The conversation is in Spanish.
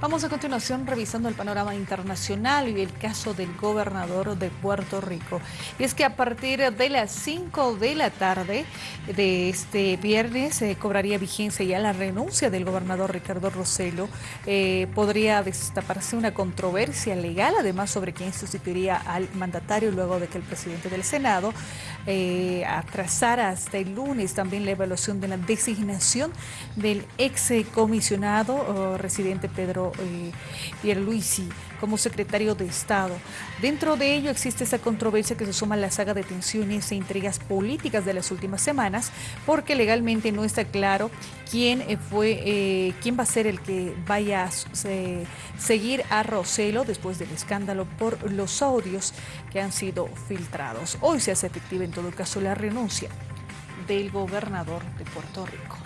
Vamos a continuación revisando el panorama internacional y el caso del gobernador de Puerto Rico. Y es que a partir de las 5 de la tarde de este viernes se cobraría vigencia ya la renuncia del gobernador Ricardo Rossello. Eh, podría destaparse una controversia legal, además sobre quién sustituiría al mandatario luego de que el presidente del Senado eh, atrasara hasta el lunes también la evaluación de la designación del ex comisionado residente Pedro eh, Pierluisi como secretario de Estado. Dentro de ello existe esa controversia que se suma a la saga de tensiones e intrigas políticas de las últimas semanas, porque legalmente no está claro quién eh, fue, eh, quién va a ser el que vaya a seguir a Roselo después del escándalo por los audios que han sido filtrados. Hoy se hace efectiva en todo caso la renuncia del gobernador de Puerto Rico.